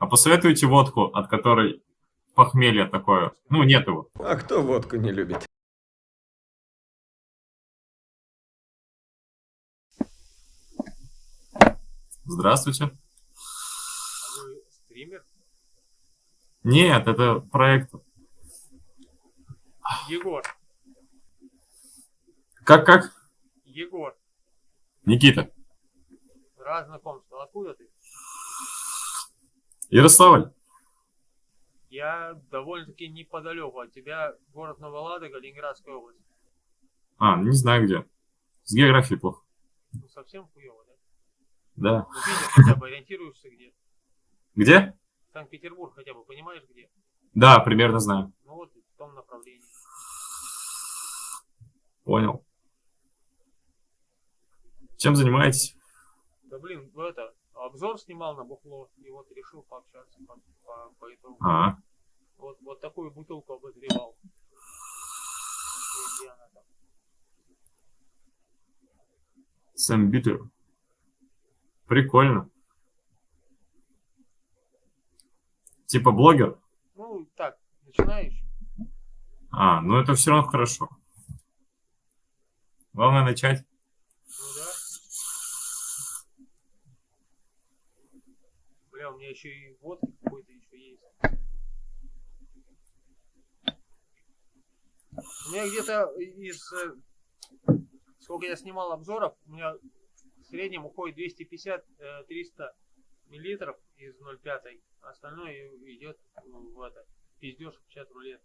А посоветуйте водку, от которой похмелье такое. Ну, нет его. А кто водку не любит? Здравствуйте. А вы стример? Нет, это проект. Егор. Как-как? Егор. Никита. Раз знакомство. Откуда ты? Ярославль. Я довольно-таки неподалеку от тебя. Город Новоладога, Ленинградская область. А, не знаю где. С географией плохо. Ну, совсем хуево, да? Да. Ну, Питер хотя бы ориентируешься где? Где? Санкт-Петербург хотя бы понимаешь где? Да, примерно знаю. Ну вот в том направлении. Понял. Чем занимаетесь? Да блин, ну это, обзор снимал на бухло, и вот решил пообщаться по, по, по итогу. А, Вот, вот такую бутылку обозревал. Где она там? Сэм Битер. Прикольно. Типа блогер? Ну, так, начинаешь. А, ну это все равно хорошо. Главное начать. Ну да. Бля, у меня еще и водки какой-то еще есть. У меня где-то из... э, Сколько я снимал обзоров, у меня в среднем уходит 250-300 миллилитров из 0,5. а Остальное идет в это. Пиздеж 50 рулет.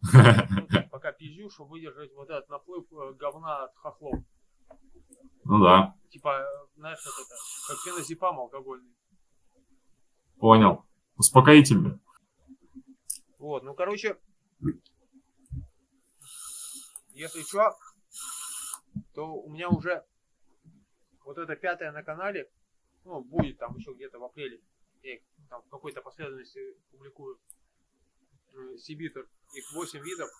Ну, так, пока пизжу, чтобы выдержать вот этот наплыв э, говна от хохлов. Ну да, Типа, знаешь, как это, как феназепам алкогольный. понял. Успокоительный. Вот, ну, короче, если что, то у меня уже вот это пятое на канале, ну, будет там еще где-то в апреле. Я их там в какой-то последовательности публикую. Э, Сибитер. Их 8 видов.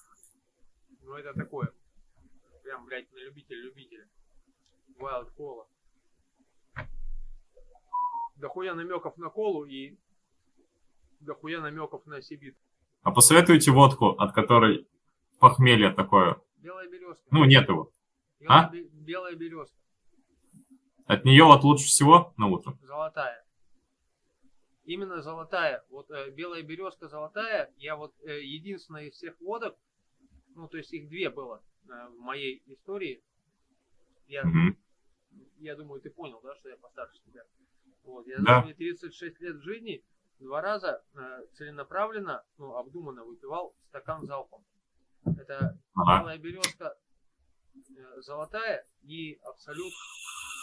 Ну, это такое. Прям, блядь, на любителя-любителя. Wild кола. Дохуя намеков на колу и дохуя намеков на сибит. А посоветуйте водку, от которой похмелье такое. Белая березка. Ну, нет его. Белая, а? бе- белая березка. От нее вот лучше всего на утро. Золотая. Именно золотая. Вот э, белая березка золотая. Я вот э, единственная из всех водок, ну то есть их две было в моей истории. Я, Мгм. я думаю, ты понял, да, что я постарше тебя. Вот, я Да. за свои 36 лет жизни два раза э, целенаправленно, ну, обдуманно выпивал стакан залпом. Это Ага. белая березка э, золотая и абсолют,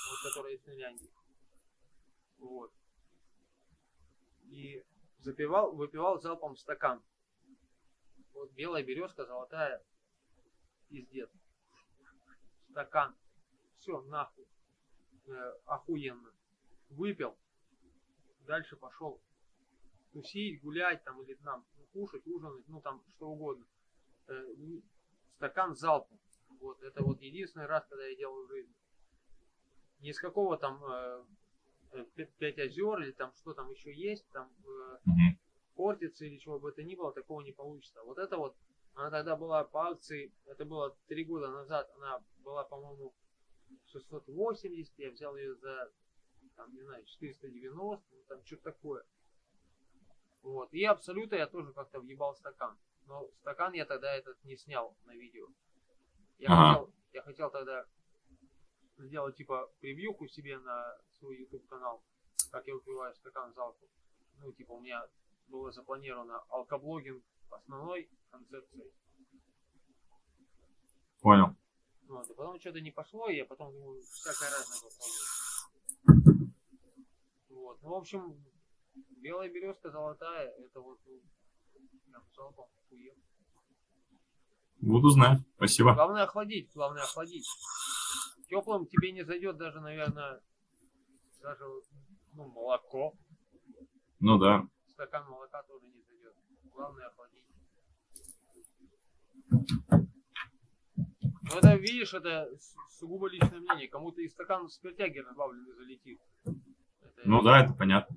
вот, которая из Финляндии. Вот. И запивал, выпивал залпом стакан. Вот белая березка, золотая, пиздец. Стакан. Все, нахуй. Э, охуенно. Выпил. Дальше пошел тусить, гулять там или там ну, кушать, ужинать, ну там что угодно. Э, не- стакан залпом. Вот, это вот единственный раз, когда я делаю в жизни. Ни с какого там э, э, пя- пять озер или там что там еще есть, там э, портится или чего бы это ни было, такого не получится. Вот это вот, она тогда была по акции, это было три года назад, она была, по-моему, 680, я взял ее за, там, не знаю, 490, ну, там что-то такое. Вот, и абсолютно я тоже как-то въебал стакан. Но стакан я тогда этот не снял на видео. Я, Ага. хотел, я хотел тогда сделать типа превьюху себе на свой YouTube канал, как я выпиваю стакан залпом. Ну, типа у меня было запланировано алкоблогинг основной концепцией. Понял. Вот, и потом что-то не пошло, и я потом думаю, всякое разное попробую. Вот, ну, в общем, белая березка золотая, это вот, ну, прям залпом охуенно. Буду знать. Спасибо. Главное охладить, главное охладить. Теплым тебе не зайдет даже, наверное, даже ну, молоко. Ну да. Стакан молока тоже не зайдет. Главное охладить. Ну это, видишь, это сугубо личное мнение. Кому-то и стакан спиртяги разбавленный залетит. Это- Ну да, это понятно.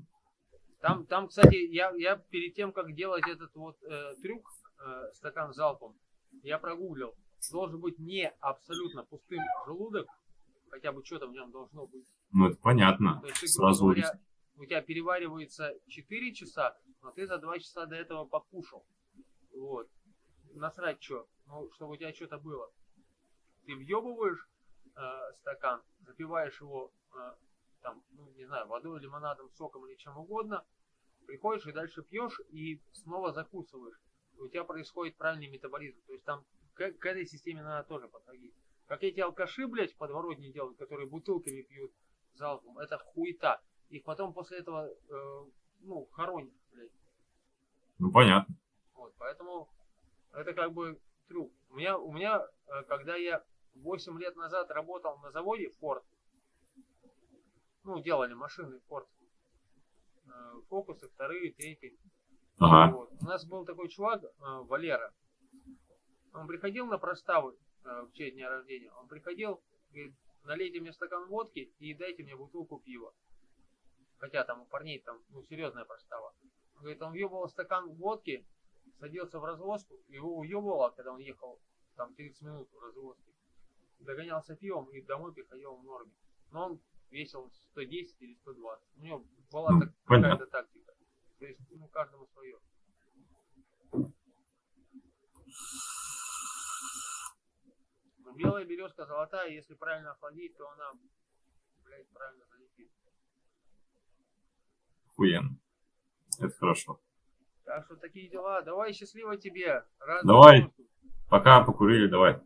Там, там, кстати, я, я перед тем, как делать этот вот э, трюк, э, стакан залпом, я прогуглил. Должен быть не абсолютно пустым желудок, хотя бы что-то в нем должно быть. Ну, это понятно. То есть, ты, Сразу говоря, у тебя переваривается 4 часа, но ты за 2 часа до этого покушал. Вот. Насрать что, ну, чтобы у тебя что-то было. Ты въебываешь э, стакан, запиваешь его, э, там, ну, не знаю, водой, лимонадом, соком или чем угодно, приходишь и дальше пьешь и снова закусываешь. И у тебя происходит правильный метаболизм. То есть там к, к этой системе надо тоже подходить. Как эти алкаши, блядь, в подворотне делают, которые бутылками пьют залпом, это хуета. Их потом после этого, э, ну, хоронят, блядь. Ну, понятно. Вот, поэтому это как бы трюк. У меня, у меня, э, когда я 8 лет назад работал на заводе Ford, ну, делали машины Ford, э, фокусы, вторые, третьи. Ага. Вот. У нас был такой чувак, э, Валера. Он приходил на проставы в честь дня рождения. Он приходил, говорит, налейте мне стакан водки и дайте мне бутылку пива. Хотя там у парней там, ну, серьезная простава. Он говорит, он въебывал стакан водки, садился в развозку, его уебывало, когда он ехал там 30 минут в развозке. Догонялся пивом и домой приходил в норме. Но он весил 110 или 120. У него была Ну, так- какая-то тактика. То есть, ну, каждому свое. Но белая березка золотая, если правильно охладить, то она, блядь, правильно залетит. Охуенно. Это хорошо. Так что такие дела. Давай, счастливо тебе. Рад давай. Пока покурили, давай.